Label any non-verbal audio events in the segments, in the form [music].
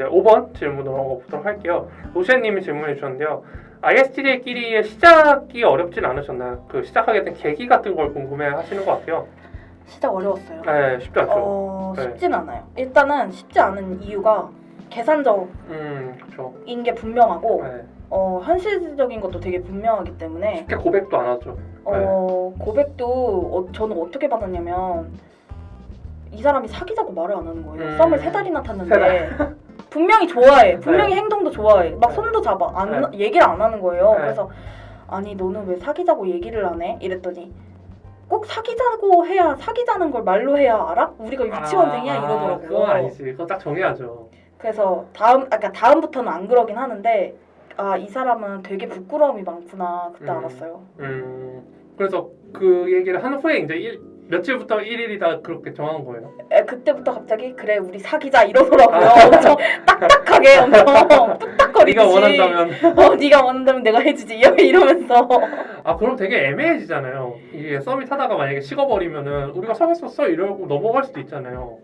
이제 5번 질문으로 넘어가보도록 할게요. 로시아님이 질문해 주셨는데요. ISTJ끼리의 시작이 어렵진 않으셨나요? 그 시작하게 된 계기 같은 걸 궁금해 하시는 것 같아요. 시작 어려웠어요. 네, 쉽지 않죠. 어, 네. 쉽진 않아요. 일단은 쉽지 않은 이유가 계산적인 음. 게 분명하고 네. 어, 현실적인 것도 되게 분명하기 때문에 쉽게 고백도 안 하죠. 어, 고백도 어, 저는 어떻게 받았냐면 이 사람이 사귀자고 말을 안 하는 거예요. 음. 썸을 세 달이나 세 탔는데 분명히 좋아해. 분명히 행동도 좋아해. 막 네. 손도 잡아. 안 얘기를 안 하는 거예요. 네. 그래서 아니 너는 왜 사귀자고 얘기를 안 해? 이랬더니 꼭 사귀자고 해야 사귀자는 걸 말로 해야 알아? 우리가 유치원생이야 아, 이러더라고요. 그건 아니지. 그건 딱 정해야죠. 그래서 다음 아까 다음부터는 안 그러긴 하는데 아 이 사람은 되게 부끄러움이 많구나 그때 음. 알았어요. 음, 그래서 그 얘기를 한 후에 이제 일, 며칠부터 1일이다 그렇게 정한 거예요. 에, 그때부터 갑자기 그래 우리 사귀자 이러더라고요. 아. 엄청 딱딱하게 엄청 뚝딱거리듯이. 네가 원한다면 어 네가 원한다면 내가 해주지 이러면서. 아 그럼 되게 애매해지잖아요. 이게 썸이 타다가 만약에 식어버리면은 우리가 사귀었었어 이러고 넘어갈 수도 있잖아요.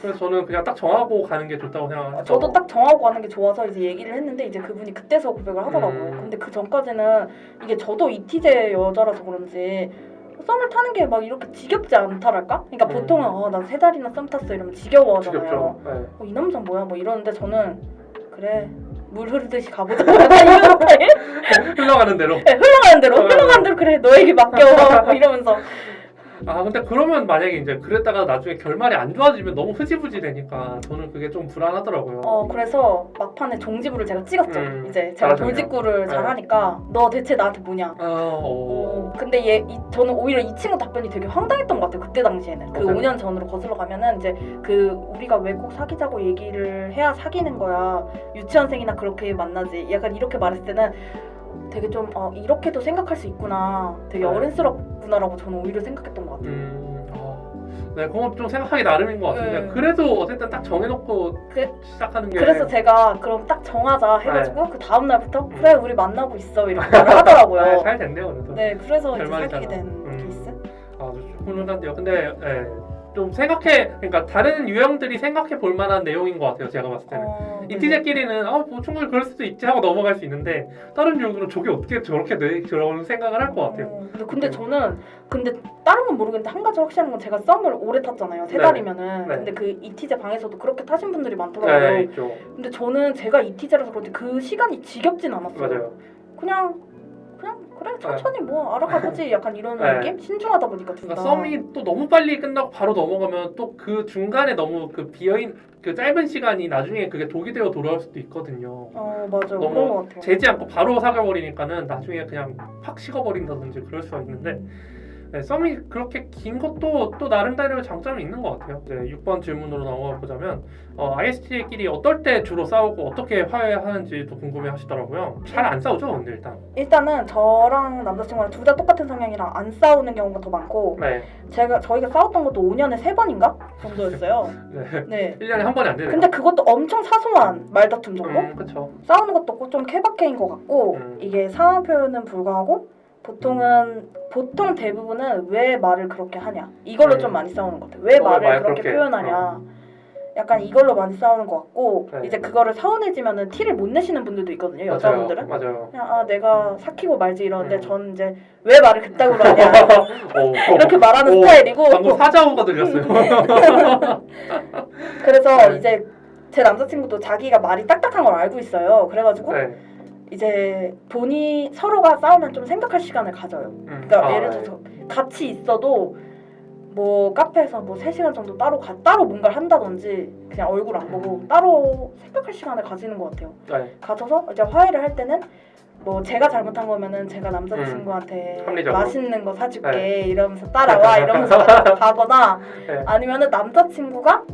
그래서 저는 그냥 딱 정하고 가는 게 좋다고 생각해요. 저도 딱 정하고 가는 게 좋아서 이제 얘기를 했는데 이제 그분이 그때서 고백을 하더라고요. 음. 근데 그 전까지는 이게 저도 이티제 여자라서 그런지 썸을 타는 게 막 이렇게 지겹지 않다랄까? 그러니까 음. 보통은 어 나 세 달이나 썸 탔어 이러면 지겨워 하잖아요. 지겹죠. 네. 어, 이 남자 뭐야 뭐 이러는데 저는 그래 물 흐르듯이 가보자 [laughs] 스타일? [laughs] 흘러가는 대로. 네, 흘러가는 대로 어. 흘러가는 대로 그래 너에게 맡겨 뭐 [laughs] 이러면서 아 근데 그러면 만약에 이제 그랬다가 나중에 결말이 안 좋아지면 너무 흐지부지 되니까 저는 그게 좀 불안하더라고요. 어 그래서 막판에 종지부를 제가 찍었죠 음, 이제 제가. 돌직구를 네. 잘하니까 너 대체 나한테 뭐냐 아, 어. 어, 근데 얘 이, 저는 오히려 이 친구 답변이 되게 황당했던 것 같아요 그때 당시에는 그 어때요? 5년 전으로 거슬러 가면은 이제 그 우리가 왜 꼭 사귀자고 얘기를 해야 사귀는 거야 유치원생이나 그렇게 만나지 약간 이렇게 말했을 때는 되게 좀 어, 이렇게도 생각할 수 있구나 되게 네. 어른스럽구나라고 저는 오히려 생각했던 것 같아요 음, 아, 네, 그건 좀 생각하기 나름인 것 같은데 네. 그래도 어쨌든 딱 정해놓고 그- 시작하는 게 그래서 제가 그럼 딱 정하자 해가지고 그 다음 날부터 음. 그래 우리 만나고 있어 이렇게 말을 하더라고요 아, 잘 됐네요 그래도. 네 그래서 이제. 사귀게 된 음. 케이스 아주 훈훈한데요. 근데 예, 좀 생각해, 그러니까 다른 유형들이 생각해 볼 만한 내용인 것 같아요. 제가 봤을 때는. 어, 네. 이티제끼리는 아, 뭐 충분히 그럴 수도 있지 하고 넘어갈 수 있는데 다른 유형들은 저게 어떻게 저렇게 돼? 그런 생각을 할 것 같아요. 어, 근데, 근데 저는 근데 다른 건 모르겠는데 한 가지 확실한 건 제가 썸을 오래 탔잖아요 세 네. 달이면은 네. 근데 그 이티제 방에서도 그렇게 타신 분들이 네, 많더라고요. 근데 저는 제가 이티제라서 그런지 그 시간이 지겹진 않았어요 맞아요. 그냥 그래 천천히 뭐 알아가보지 [laughs] 약간 이런 네. 느낌 신중하다 보니까 둘 다. 그러니까 썸이 또 너무 빨리 끝나고 바로 넘어가면 또 그 중간에 너무 그 비어인 그 짧은 시간이 나중에 그게 독이 되어 돌아올 수도 있거든요. 어 맞아요 너무. 재지 않고 바로 사겨버리니까는 나중에 그냥 팍 식어버린다든지 그럴 수가 있는데 네, 썸이 그렇게 긴 것도 또 나름대로 장점이 있는 것 같아요. 네, 6번 질문으로 넘어가 보자면 어, ISTJ끼리 어떨 때 주로 싸우고 어떻게 화해하는지도 궁금해 하시더라고요. 잘 안 싸우죠, 근데 일단. 일단은 저랑 남자친구랑 둘 다 똑같은 성향이라 안 싸우는 경우가 더 많고 네, 제가 저희가 싸웠던 것도 5년에 세 번인가 정도였어요. [laughs] 네. 네. 1년에 한 번이 안 되네요. 근데 그것도 엄청 사소한 말다툼 정도? 음, 그쵸. 싸우는 것도 좀 케바케인 것 같고 음. 이게 상황 표현은 불구하고 보통은 보통 대부분은 왜 말을 그렇게 하냐 이걸로 음. 좀 많이 싸우는 것 같아요. 왜 어, 말을 말 그렇게, 그렇게. 표현하냐 약간 이걸로 많이 싸우는 것 같고 네. 이제 그거를 서운해지면은 티를 못 내시는 분들도 있거든요 맞아요. 여자분들은 맞아요. 그냥 아 내가 삭히고 말지 이러는데 음. 저는 이제 왜 말을 그따구로 하냐 오, [laughs] 이렇게 말하는 오, 스타일이고 방금 사자우가 들렸어요. [laughs] 그래서 네. 이제 제 남자친구도 자기가 말이 딱딱한 걸 알고 있어요 그래가지고 네. 이제 본이 서로가 싸우면 좀 생각할 시간을 가져요. 음. 그러니까 아, 예를 들어서 같이 있어도 뭐 카페에서 뭐 3시간 정도 따로 가, 따로 뭔가를 한다든지 그냥 얼굴 안 보고 따로 생각할 시간을 가지는 것 같아요. 네. 가져서 이제 화해를 할 때는 뭐 제가 잘못한 거면은 제가 남자친구한테 음. 맛있는 거 사줄게 네. 이러면서 따라와 [laughs] 이러면서 [laughs] 가거나 네. 아니면은 남자친구가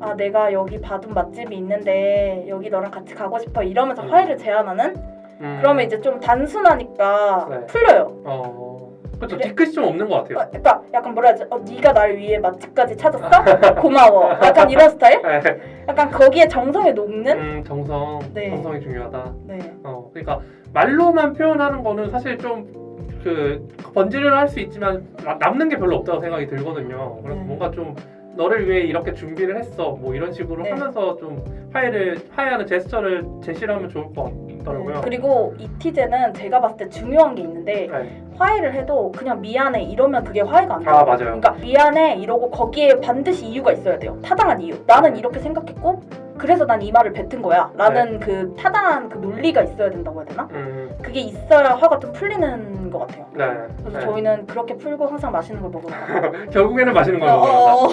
아 내가 여기 봐둔 맛집이 있는데 여기 너랑 같이 가고 싶어 이러면서 음. 화해를 제안하는 음. 그러면 이제 좀 단순하니까 네. 풀려요. 어. 그렇죠. 그래. 뒤끝이 좀 없는 것 같아요. 어, 그러니까 약간 뭐라 해야지? 어, 네가 날 위해 맛집까지 찾았어? [laughs] 고마워. 약간 이런 스타일? 네. 약간 거기에 정성이 녹는? 음, 정성, 네. 정성이 중요하다. 네. 어, 그러니까 말로만 표현하는 거는 사실 좀 그 번지를 할 수 있지만 나- 남는 게 별로 없다고 생각이 들거든요. 그래서 네. 뭔가 좀 너를 위해 이렇게 준비를 했어 뭐 이런 식으로 네. 하면서 좀 화해를 화해하는 제스처를 제시를 하면 좋을 것 같 더라고요. 네. 그리고 이 티제는 제가 봤을 때 중요한 게 있는데 네. 화해를 해도 그냥 미안해 이러면 그게 화해가 안 돼요. 아 맞아요. 그러니까 미안해 이러고 거기에 반드시 이유가 있어야 돼요. 타당한 이유. 나는 이렇게 생각했고 그래서 난 이 말을 뱉은 거야. 라는 그 타당한 그 논리가 있어야 된다고 해야 되나? 음, 그게 있어야 화가 좀 풀리는 것 같아요. 네. 그래서 네. 저희는 그렇게 풀고 항상 맛있는 걸 가요. [laughs] 결국에는 마시는 걸로 어, 어, [laughs] 어.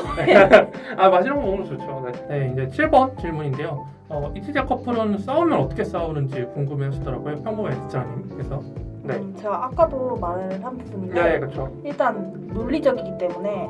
아 마시는 거 먹으면 좋죠. 네. 네, 이제 7번 질문인데요. 어, 이티제 커플은 싸우면 어떻게 싸우는지 궁금해하시더라고요. 평범한 에디터님께서. 네. 음, 제가 아까도 말한 부분인데 네, 그렇죠. 일단 논리적이기 때문에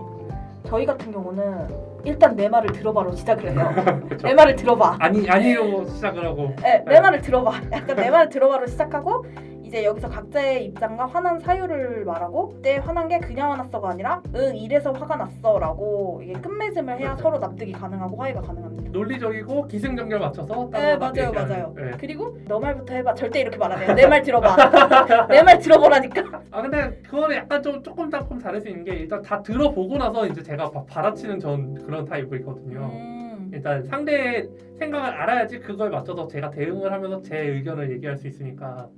저희 같은 경우는 일단 내 말을 들어봐로 시작을 해요. [laughs] 그렇죠. 내 말을 들어봐. 아니 아니로 시작을 하고. 네, 내 네. 말을 들어봐. 약간 내 말을 들어봐로 시작하고 이제 여기서 각자의 입장과 화난 사유를 말하고 그때 화난 게 그냥 화났어가 아니라 응 이래서 화가 났어 라고 이게 끝맺음을 해야. 서로 납득이 가능하고 화해가 가능합니다. 논리적이고 기승전결 맞춰서 네 맞아요. 맞아요. 네. 그리고 너 말부터 해봐. 절대 이렇게 말 안 해요. 내 말 들어봐. [laughs] 내 말 들어보라니까. 아 근데 그거는 약간 좀 조금 조금 다를 수 있는 게 일단 다 들어보고 나서 이제 제가 바- 받아치는 전 그런 타입이거든요. 음. 일단 상대의 생각을 알아야지 그걸 맞춰서 제가 대응을 하면서 제 의견을 얘기할 수 있으니까.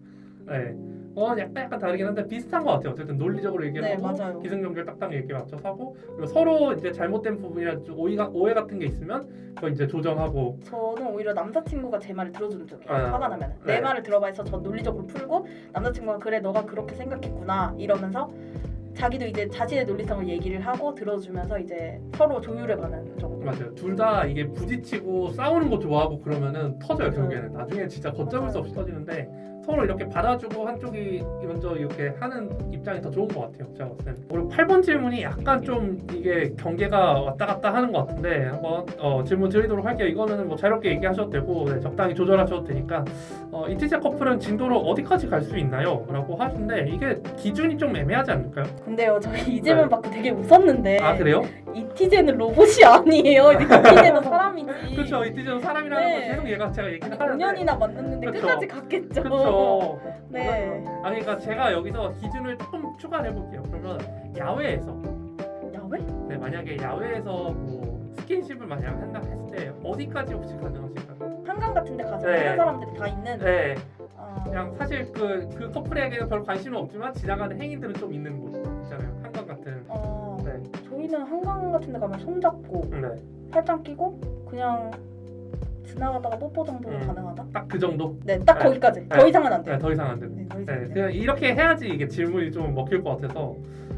네. 어 약간 약간 다르긴 한데 비슷한 것 같아요. 어쨌든 논리적으로 얘기를 네, 하고. 기승전결 딱딱 얘기 맞춰서 하고 그리고 서로 이제 잘못된 부분이나 좀 오해가 오해 같은 게 있으면 그거 이제 조정하고 저는 오히려 남자친구가 제 말을 들어주는 쪽이에요. 아, 화가 나면 네. 내 말을 들어봐 해서 저 논리적으로 풀고 남자친구가 그래 너가 그렇게 생각했구나 이러면서 자기도 이제 자신의 논리성을 얘기를 하고 들어주면서 이제 서로 조율해 가는 정도. 맞아요. 둘 다 이게 부딪히고 싸우는 거 좋아하고 그러면은 터져요. 결국에는. 나중에 진짜 걷잡을 수 없이 터지는데 서로 이렇게 받아주고 한쪽이 먼저 이렇게 하는 입장이 더 좋은 것 같아요. 제가 봤을 때는. 그리고 8번 질문이 약간 좀 이게 경계가 왔다 갔다 하는 것 같은데 한번 어, 질문 드리도록 할게요. 이거는 뭐 자유롭게 얘기하셔도 되고 네, 적당히 조절하셔도 되니까 어, 이티제 커플은 진도로 어디까지 갈 수 있나요? 라고 하시는데 이게 기준이 좀 애매하지 않을까요? 근데요 저희 이 질문 네. 받고 되게 웃었는데 아 그래요? 이티제는 로봇이 [laughs] 아니에요. 이티제는 [laughs] 사람이지. 그렇죠. 이티제는 사람이라는 네. 걸 계속 얘가 제가 얘기를 하는데 5년이나 만났는데 그쵸. 끝까지 갔겠죠. 그렇죠. 네. 아 그러니까 제가 여기서 기준을 조금 추가를 해볼게요. 그러면 야외에서 야외? 네, 만약에 야외에서 뭐 스킨십을 만약 한다 했을 때 어디까지 혹시 가능하실까요? 한강 같은 데 가서 네. 다른 사람들이 다 있는. 네, 어, 그냥 사실 그, 그 커플에게는 별 관심은 없지만 지나가는 행인들은 좀 있는 곳 있잖아요. 한강 같은. 어, 네, 저희는 한강 같은 데 가면 손잡고 네, 팔짱 끼고 그냥 지나가다가 뽀뽀 정도는 음. 가능하다. 딱 그 정도. 네, 딱 네. 거기까지. 네. 더 이상은 안 네, 돼요. 더 이상 안 되는. 네, 더 이상 네, 안. 그냥 이렇게 해야지 이게 질문이 좀 먹힐 것 같아서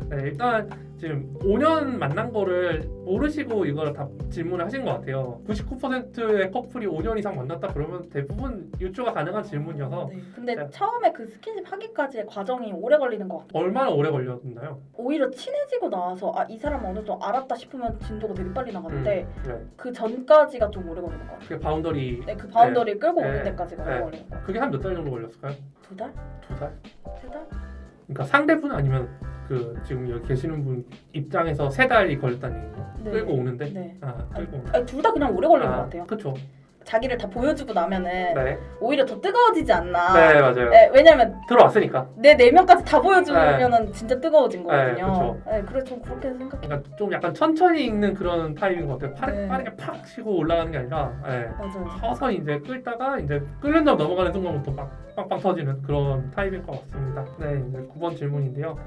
네, 일단 지금 5년 만난 거를 모르시고 이걸 다 질문을 하신 것 같아요. 99%의 커플이 5년 이상 만났다 그러면 대부분 유추가 가능한 질문이어서 네. 근데 네. 처음에 그 스킨십 하기까지의 과정이 오래 걸리는 것 같아요. 얼마나 오래 걸렸나요? 오히려 친해지고 나서 아 이 사람 어느 정도 알았다 싶으면 진도가 되게 빨리 나가는데 네, 그 전까지가 좀 오래 걸리는 것 같아요. 그 boundary 네, 그 boundary를 끌고 네. 오는 데까지가 오래 네. 걸리는 것 같아요. 그게 한 몇 달 정도 걸렸을까요? 두 달? 두 달? 세 달? 그러니까 상대분 아니면 그 지금 여기 계시는 분 입장에서 세 달이 걸렸다는 얘기예요. 네. 끌고 오는데 네. 아 끌고 오는. 아니, 둘다 그냥 오래 걸리는 것 같아요. 그렇죠. 자기를 다 보여주고 나면은 네, 오히려 더 뜨거워지지 않나. 네 맞아요. 네, 왜냐면 들어왔으니까. 내 내면까지 다 보여주면은 진짜 뜨거워진 네, 거거든요. 네, 그래서 좀 그렇게 생각해요. 그러니까 좀 약간 천천히 읽는 그런 타입인 것 같아요. 빠르, 네. 빠르게 팍 치고 올라가는 게 아니라 예. 맞아요. 서서히 이제 끌다가 이제 끓는 다음 넘어가는 순간부터 막 빵빵 터지는 그런 타입일 것 같습니다. 네, 이제 9번 질문인데요.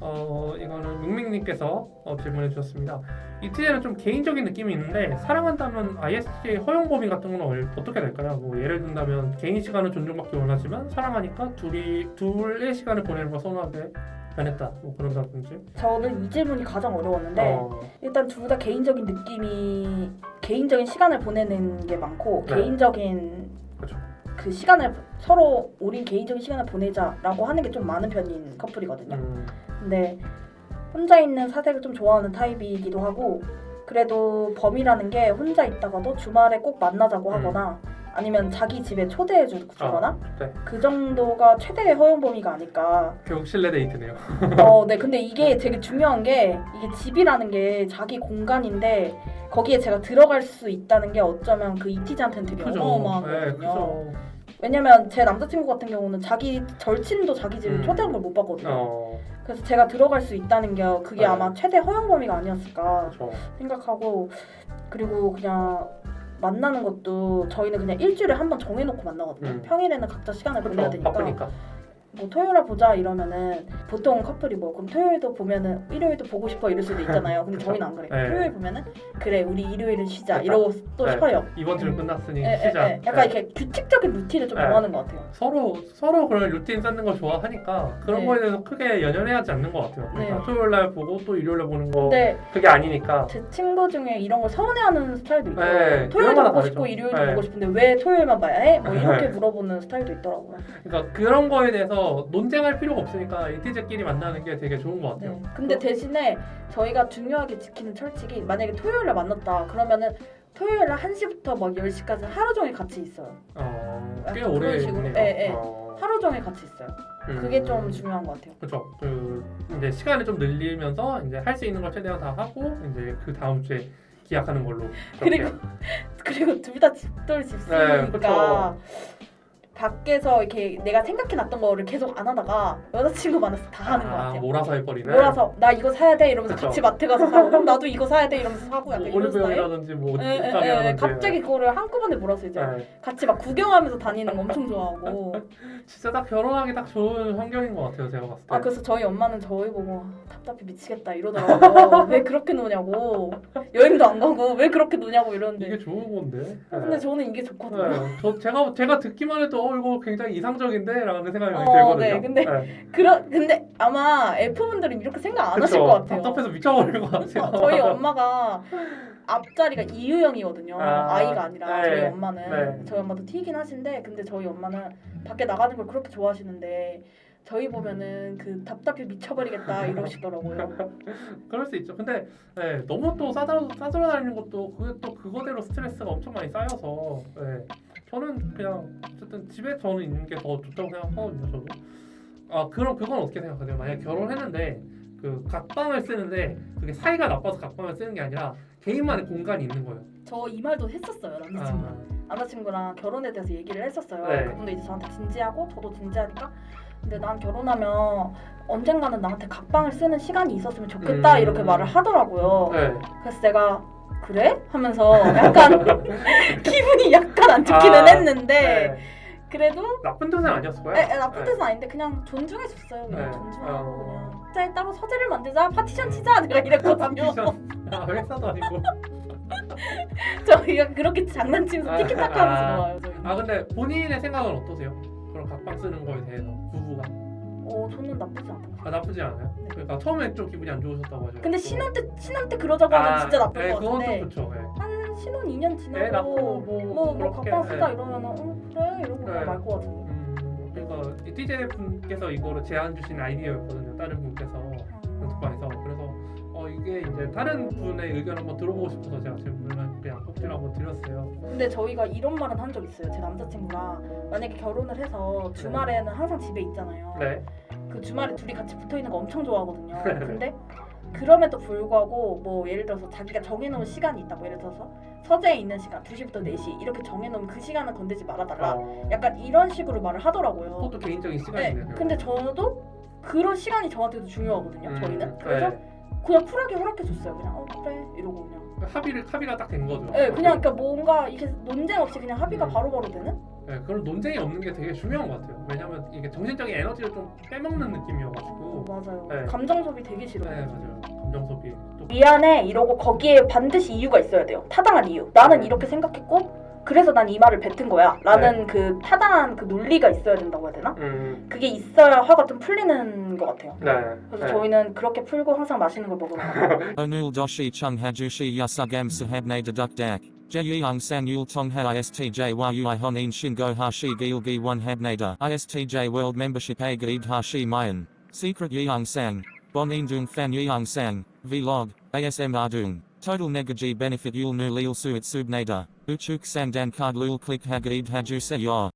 어, 이거는 묵밍님께서 어, 질문해 주셨습니다. 이티제는 좀 개인적인 느낌이 있는데 사랑한다면 ISJ 허용 범위 같은 건 얼- 어떻게 될까요? 뭐 예를 든다면 개인 시간은 존중받기 원하지만 사랑하니까 둘이 둘의 시간을 보내는 걸 선호하게 변했다. 뭐 그런다든지. 저는 이 질문이 가장 어려웠는데 어, 일단 둘 다 개인적인 느낌이 개인적인 시간을 보내는 게 많고 네. 개인적인 그쵸. 그 시간을 서로 우린 개인적인 시간을 보내자라고 하는 게 좀 많은 편인 커플이거든요. 음, 근데 혼자 있는 사색을 좀 좋아하는 타입이기도 하고 그래도 범이라는 게 혼자 있다가도 주말에 꼭 만나자고 음. 하거나 아니면 자기 집에 초대해 주- 주거나 네. 그 정도가 최대의 허용 범위가 아닐까. 결국 실내 데이트네요. 어, [laughs] 네. 근데 이게 되게 중요한 게 이게 집이라는 게 자기 공간인데 거기에 제가 들어갈 수 있다는 게 어쩌면 그 이티즈한테는 되게 그죠. 네, 어마어마하거든요. 왜냐면 제 남자친구 같은 경우는 자기 절친도 자기 집 음. 초대한 걸 못 봤거든요. 어, 그래서 제가 들어갈 수 있다는 게 그게 네. 아마 최대 허용 범위가 아니었을까 그렇죠. 생각하고 그리고 그냥 만나는 것도 저희는 그냥 일주일에 한 번 정해놓고 만나거든요. 음. 평일에는 각자 시간을 보내야 그렇죠. 되니까 바쁘니까. 뭐 토요일에 보자 이러면은 보통 커플이 뭐 그럼 토요일도 보면은 일요일도 보고 싶어 이럴 수도 있잖아요. 근데 저희는 안 그래요. [laughs] 네. 토요일 보면은 그래 우리 일요일은 쉬자 됐다. 이러고 또 네. 쉬어요. 이번 주 끝났으니 예, 예, 쉬자. 예. 약간 네. 이렇게 규칙적인 루틴을 좀 네. 좋아하는 것 같아요. 서로 서로 그런 루틴 쌓는 걸 좋아하니까 그런 네. 거에 대해서 크게 연연해하지 않는 것 같아요. 그러니까 네. 토요일 날 보고 또 일요일 날 보는 거 그게 아니니까. 제 친구 중에 이런 걸 서운해하는 스타일도 있고 네, 토요일도 보고 건 싶고 다르죠. 일요일도 네. 보고 싶은데 왜 토요일만 봐야 해? 뭐 이렇게 네. [laughs] 물어보는 스타일도 있더라고요. 그러니까 그런 거에 대해서 논쟁할 필요가 없으니까 이티제끼리 만나는 게 되게 좋은 것 같아요. 네. 근데 대신에 저희가 중요하게 지키는 철칙이 만약에 토요일에 만났다 그러면은 토요일 날 1시부터 막 10시까지 하루 종일 같이 있어요. 어, 꽤 오래 식으로? 있네요. 예, 예. 어, 하루 종일 같이 있어요. 음. 그게 좀 중요한 것 같아요. 그렇죠. 그 이제 시간을 좀 늘리면서 이제 할 수 있는 걸 최대한 다 하고 이제 그 다음 주에 기약하는 걸로. 그렇게. 그리고 [laughs] 그리고 둘 다 집돌 네, 집수니까 그쵸. 밖에서 이렇게 내가 생각해놨던 거를 계속 안 하다가 여자친구 만나서 다 하는 것 아, 같아요. 몰아서 해버리는. 몰아서 나 이거 사야 돼 이러면서 그쵸. 같이 마트 가서 사고 그럼 나도 이거 사야 돼 이러면서 사고 약간 뭐 이런 스타일. 뭐 예, 예, 예, 옷가게라든지. 갑자기 그거를 한꺼번에 몰아서 이제 네. 같이 막 구경하면서 다니는 거 엄청 좋아하고 [laughs] 진짜 딱 결혼하기 딱 좋은 환경인 것 같아요. 제가 봤을 때. 아 그래서 저희 엄마는 저희 보고 답답해 미치겠다 이러더라고요 왜 그렇게 노냐고 여행도 안 가고 왜 그렇게 노냐고 이러는데 이게 좋은 건데. 근데 저는 이게 좋거든요 네. 저 제가 제가 듣기만 해도 어 이거 굉장히 이상적인데 라는 생각이 많이 어, 들거든요. 네, 근데 그러, 근데 아마 F분들은 이렇게 생각 안 하실 그쵸. 것 같아요 답답해서 미쳐버릴 것 같아요. [laughs] 저희 엄마가 앞자리가 이유형이거든요. 아, 아, 이가 아니라 네, 저희 엄마는 네. 저희 엄마도 튀긴 하신데 근데 저희 엄마는 밖에 나가는 걸 그렇게 좋아하시는데 저희 보면은 그 답답해 미쳐버리겠다 [laughs] 이러시더라고요. 그럴 수 있죠. 근데 네, 너무 또 싸돌아 싸돌아 다니는 것도 그게 또 그거대로 스트레스가 엄청 많이 쌓여서 네. 저는 그냥 어쨌든 집에 저는 있는 게 더 좋다고 생각하거든요. 저도. 아 그럼 그건 어떻게 생각하세요? 만약 에 결혼했는데 그 각방을 쓰는데 그게 사이가 나빠서 각방을 쓰는 게 아니라 개인만의 공간이 있는 거예요. 저 이 말도 했었어요 남자친구. 아, 남자친구랑 결혼에 대해서 얘기를 했었어요. 네. 그분도 이제 저한테 진지하고 저도 진지하니까 근데 난 결혼하면 언젠가는 나한테 각방을 쓰는 시간이 있었으면 좋겠다 음. 이렇게 말을 하더라고요. 네. 그래서 제가 그래? 하면서 약간 [laughs] 기분이 약간 안 좋기는 아, 했는데 네. 그래도 나쁜 뜻은 아니었고요. 에, 에, 나쁜 뜻은 아닌데 그냥 존중해줬어요. 그냥 네. 존중하고 어. 그냥 각자에 따로 서재를 만들자 파티션 치자 내가 이랬거든요. 아, 회사도 아니고. [laughs] 저희가 그렇게 장난치면서 티키타카 하면서 아. 놀아요. 저희. 아 근데 본인의 생각은 어떠세요? 그런 각방 쓰는 거에 대해서 부부가 어 저는 나쁘지 않다고. 아 나쁘지 않아요? 네. 그러니까 처음에 좀 기분이 안 좋으셨다고 하죠. 근데 신혼 때 신혼 때 그러자고 하면 진짜 나쁠 네, 것 그건 같은데 좀 그렇죠. 네. 한 신혼 2년 지나고 애 낳고 뭐, 뭐, 뭐 그렇게, 각방 쓰자 네. 이러면은 어, 그래 이러고 네. 그냥 말것 같은데. 음, 그러니까 TJ 분께서 이거를 제안 주신 아이디어였거든요. 다른 분께서 그래서 어 이게 이제 다른 분의 의견 한번 들어보고 싶어서 제가 질문을 그냥 꼭지를 한번 드렸어요. 근데 저희가 이런 말은 한 적 있어요. 제 남자친구랑 만약에 결혼을 해서 주말에는 항상 집에 있잖아요. 네. 그 주말에 둘이 같이 붙어 있는 거 엄청 좋아하거든요. 네. 근데 그럼에도 불구하고 뭐 예를 들어서 자기가 정해놓은 시간이 있다. 뭐 예를 들어서 서재에 있는 시간 2시부터 4시 이렇게 정해놓으면 그 시간은 건들지 말아달라. 어, 약간 이런 식으로 말을 하더라고요. 그것도 개인적인 네. 시간이네요. 근데 저도 그런 시간이 저한테도 중요하거든요. 음, 저희는. 그래서 네. 그냥 쿨하게 허락해줬어요. 그냥 어 그래 이러고 그냥. 합의를 합의가 딱 된 거죠. 네, 그냥 그러니까 뭔가 이게 논쟁 없이 그냥 합의가 음. 바로바로 되는? 네, 그런 논쟁이 없는 게 되게 중요한 것 같아요. 왜냐면 이게 정신적인 에너지를 좀 빼먹는 느낌이어가지고. 맞아요. 네. 감정 소비 되게 싫어요. 네 맞아요. 감정 소비 또 미안해 이러고 거기에 반드시 이유가 있어야 돼요. 타당한 이유. 나는 이렇게 생각했고 그래서 난 이 말을 뱉은 거야. 라는 그 타당한 그 논리가 있어야 된다고 해야 되나? 음, 그게 있어야 화가 좀 풀리는 것 같아요. 네. 그래서 네. 저희는 그렇게 풀고 항상 맛있는 걸 먹으러 가요. Onul doshi chung hajushi yasugam sahabne deduk dak. Jeyung san yul tong ha istj a gaid hashi mayan. Secret yeung sang. Bon indung fan yeung sang. Vlog. ASM ardung. Total negaji benefit yul nu lil su subnada, uchuk sandan kard lul klik hag ib hajuse.